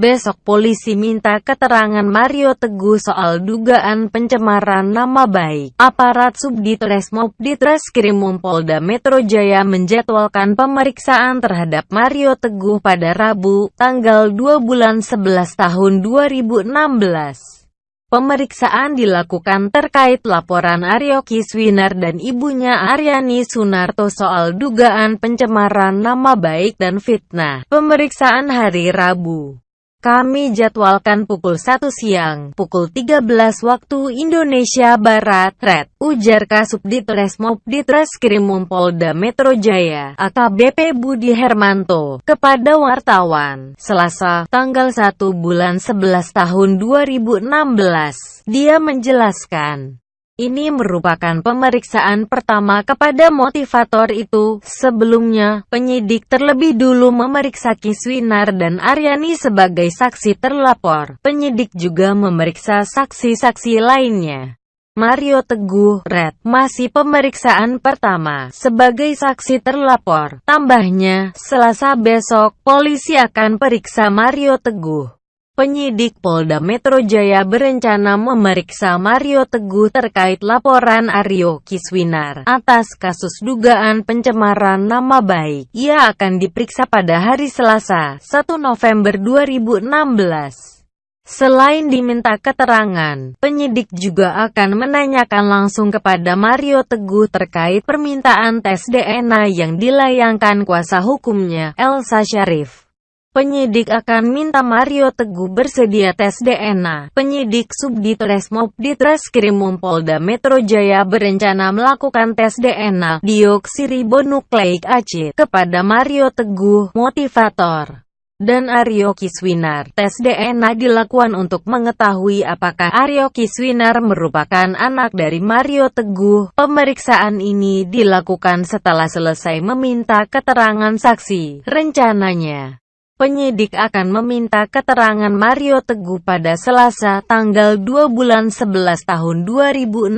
Besok polisi minta keterangan Mario Teguh soal dugaan pencemaran nama baik. Aparat Subditresmob Ditreskrimum Polda Metro Jaya menjadwalkan pemeriksaan terhadap Mario Teguh pada Rabu, tanggal 2 bulan 11 tahun 2016. Pemeriksaan dilakukan terkait laporan Aryo Kiswinar dan ibunya Aryani Sunarto soal dugaan pencemaran nama baik dan fitnah. Pemeriksaan hari Rabu kami jadwalkan pukul 1 siang, pukul 13 waktu Indonesia Barat, Red, ujar Kasubdit Resmob Ditreskrimum Polda Metro Jaya, AKBP Budi Hermanto, kepada wartawan, Selasa, tanggal 1 bulan 11 tahun 2016. Dia menjelaskan, ini merupakan pemeriksaan pertama kepada motivator itu. Sebelumnya, penyidik terlebih dulu memeriksa Kiswinar dan Aryani sebagai saksi terlapor. Penyidik juga memeriksa saksi-saksi lainnya. Mario Teguh, Red, masih pemeriksaan pertama sebagai saksi terlapor. Tambahnya, selasa besok, polisi akan periksa Mario Teguh. Penyidik Polda Metro Jaya berencana memeriksa Mario Teguh terkait laporan Aryo Kiswinar atas kasus dugaan pencemaran nama baik. Ia akan diperiksa pada hari Selasa, 1 November 2016. Selain diminta keterangan, penyidik juga akan menanyakan langsung kepada Mario Teguh terkait permintaan tes DNA yang dilayangkan kuasa hukumnya, Elsa Sharif. Penyidik akan minta Mario Teguh bersedia tes DNA. Penyidik Subdit Resmob Ditreskrimum Polda Metro Jaya berencana melakukan tes DNA dioksiribonukleik acid kepada Mario Teguh, motivator dan Aryo Kiswinar. Tes DNA dilakukan untuk mengetahui apakah Aryo Kiswinar merupakan anak dari Mario Teguh. Pemeriksaan ini dilakukan setelah selesai meminta keterangan saksi. Rencananya, Penyidik akan meminta keterangan Mario Teguh pada Selasa tanggal 2 bulan 11 tahun 2016.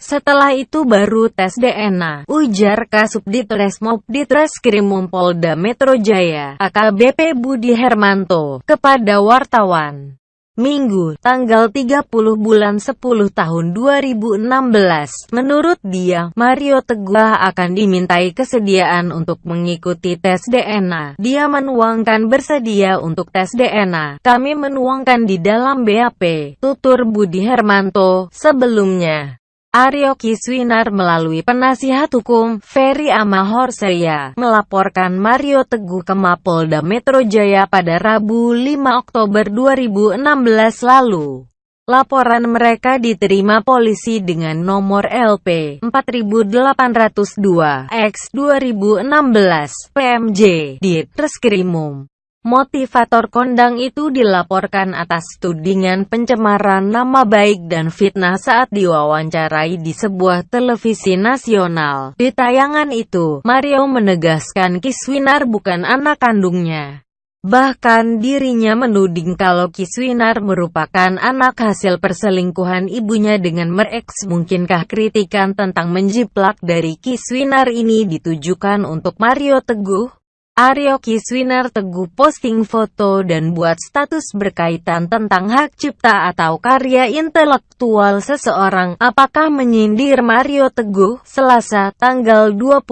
Setelah itu baru tes DNA, ujar Kasubdit Resmob Ditreskrimum Polda Metro Jaya, AKBP Budi Hermanto, kepada wartawan. Minggu, tanggal 30 bulan 10 tahun 2016. Menurut dia, Mario Teguh akan dimintai kesediaan untuk mengikuti tes DNA. Dia menuangkan bersedia untuk tes DNA. Kami menuangkan di dalam BAP, tutur Budi Hermanto, sebelumnya. Aryo Kiswinar melalui penasihat hukum, Ferry Amahorseya, melaporkan Mario Teguh ke Mapolda Metro Jaya pada Rabu 5 Oktober 2016 lalu. Laporan mereka diterima polisi dengan nomor LP 4802 X 2016 PMJ di Treskrimum. Motivator kondang itu dilaporkan atas tudingan pencemaran nama baik dan fitnah saat diwawancarai di sebuah televisi nasional. Di tayangan itu, Mario menegaskan Kiswinar bukan anak kandungnya. Bahkan dirinya menuding kalau Kiswinar merupakan anak hasil perselingkuhan ibunya dengan mereks. Mungkinkah kritikan tentang menjiplak dari Kiswinar ini ditujukan untuk Mario Teguh? Aryo Kiswinar Teguh posting foto dan buat status berkaitan tentang hak cipta atau karya intelektual seseorang. Apakah menyindir Mario Teguh? Selasa, tanggal 25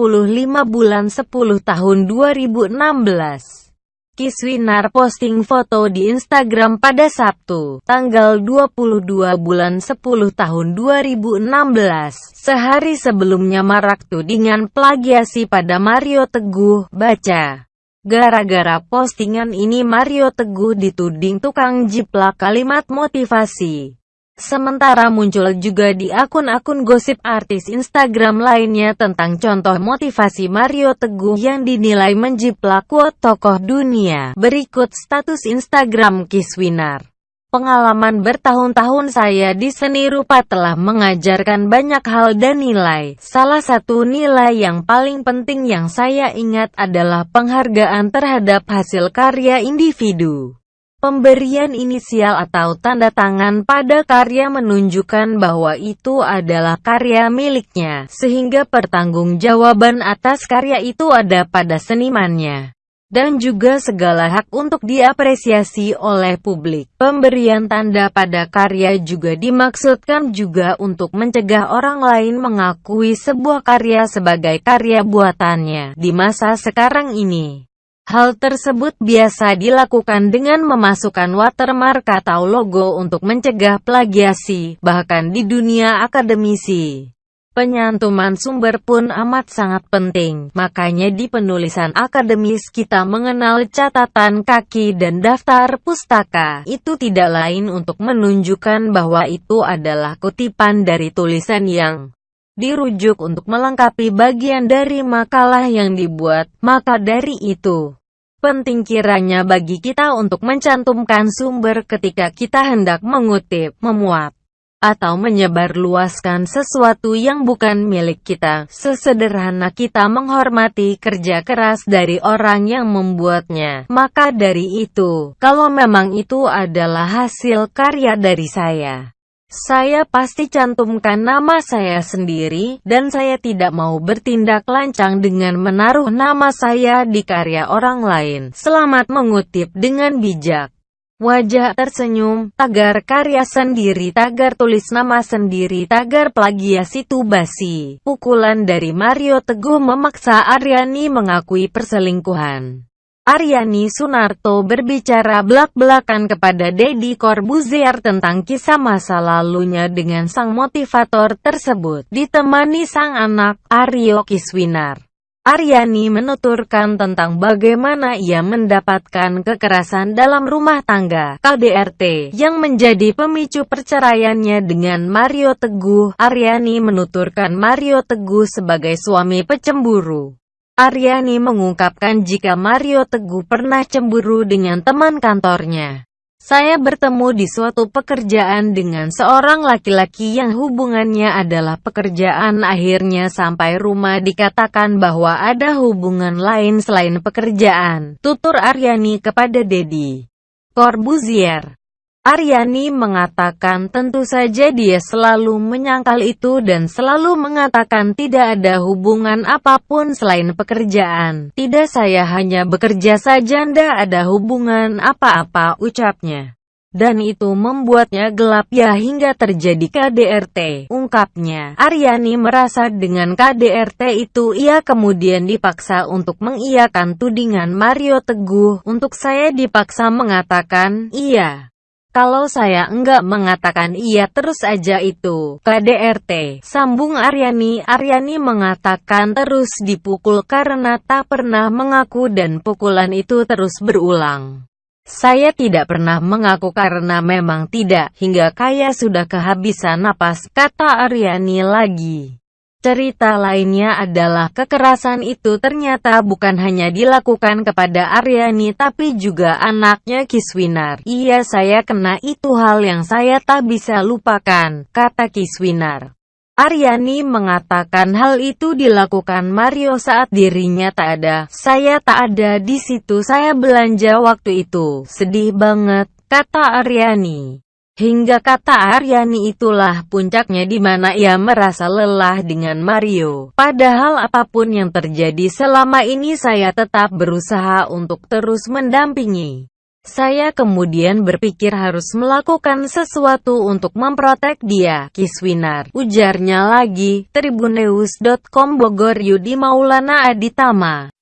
bulan 10 tahun 2016. Kiswinar posting foto di Instagram pada Sabtu, tanggal 22 bulan 10 tahun 2016. Sehari sebelumnya marak tudingan plagiasi pada Mario Teguh, baca. Gara-gara postingan ini Mario Teguh dituding tukang jiplak kalimat motivasi. Sementara muncul juga di akun-akun gosip artis Instagram lainnya tentang contoh motivasi Mario Teguh yang dinilai menjiplak quote tokoh dunia. Berikut status Instagram Kiswinar. Pengalaman bertahun-tahun saya di seni rupa telah mengajarkan banyak hal dan nilai. Salah satu nilai yang paling penting yang saya ingat adalah penghargaan terhadap hasil karya individu. Pemberian inisial atau tanda tangan pada karya menunjukkan bahwa itu adalah karya miliknya, sehingga pertanggungjawaban atas karya itu ada pada senimannya. dan juga segala hak untuk diapresiasi oleh publik. Pemberian tanda pada karya juga dimaksudkan juga untuk mencegah orang lain mengakui sebuah karya sebagai karya buatannya di masa sekarang ini. Hal tersebut biasa dilakukan dengan memasukkan watermark atau logo untuk mencegah plagiasi, bahkan di dunia akademisi. Penyantuman sumber pun amat sangat penting, makanya di penulisan akademis kita mengenal catatan kaki dan daftar pustaka. Itu tidak lain untuk menunjukkan bahwa itu adalah kutipan dari tulisan yang dirujuk untuk melengkapi bagian dari makalah yang dibuat. Maka dari itu, penting kiranya bagi kita untuk mencantumkan sumber ketika kita hendak mengutip, memuat, atau menyebarluaskan sesuatu yang bukan milik kita, sesederhana kita menghormati kerja keras dari orang yang membuatnya. Maka dari itu, kalau memang itu adalah hasil karya dari saya, saya pasti cantumkan nama saya sendiri, dan saya tidak mau bertindak lancang dengan menaruh nama saya di karya orang lain. Selamat mengutip dengan bijak. Wajah tersenyum, tagar karya sendiri, tagar tulis nama sendiri, tagar plagiasi itu basi. Pukulan dari Mario Teguh memaksa Aryani mengakui perselingkuhan. Aryani Sunarto berbicara belak-belakan kepada Deddy Corbuzier tentang kisah masa lalunya dengan sang motivator tersebut, ditemani sang anak, Aryo Kiswinar. Aryani menuturkan tentang bagaimana ia mendapatkan kekerasan dalam rumah tangga KDRT yang menjadi pemicu perceraiannya dengan Mario Teguh. Aryani menuturkan Mario Teguh sebagai suami pecemburu. Aryani mengungkapkan jika Mario Teguh pernah cemburu dengan teman kantornya. Saya bertemu di suatu pekerjaan dengan seorang laki-laki yang hubungannya adalah pekerjaan akhirnya sampai rumah dikatakan bahwa ada hubungan lain selain pekerjaan, tutur Aryani kepada Dedi Corbuzier. Aryani mengatakan tentu saja dia selalu menyangkal itu dan selalu mengatakan tidak ada hubungan apa pun selain pekerjaan. Tidak saya hanya bekerja saja ndak ada hubungan apa-apa ucapnya. Dan itu membuatnya gelap ya hingga terjadi KDRT, ungkapnya. Aryani merasa dengan KDRT itu ia kemudian dipaksa untuk mengiyakan tudingan Mario Teguh. Untuk saya dipaksa mengatakan, iya. Kalau saya enggak mengatakan iya terus aja itu, KDRT, sambung Aryani. Aryani mengatakan terus dipukul karena tak pernah mengaku dan pukulan itu terus berulang. Saya tidak pernah mengaku karena memang tidak, hingga kaya sudah kehabisan napas, kata Aryani lagi. Cerita lainnya adalah kekerasan itu ternyata bukan hanya dilakukan kepada Aryani tapi juga anaknya Kiswinar. Iya saya kena itu hal yang saya tak bisa lupakan, kata Kiswinar. Aryani mengatakan hal itu dilakukan Mario saat dirinya tak ada. Saya tak ada di situ, saya belanja waktu itu. Sedih banget, kata Aryani. Hingga kata Aryani itulah puncaknya di mana ia merasa lelah dengan Mario. Padahal apa pun yang terjadi selama ini saya tetap berusaha untuk terus mendampingi. Saya kemudian berpikir harus melakukan sesuatu untuk memprotek dia, Kiswinar. Ujarnya lagi, Tribunews.com Bogor Yudi Maulana Aditama.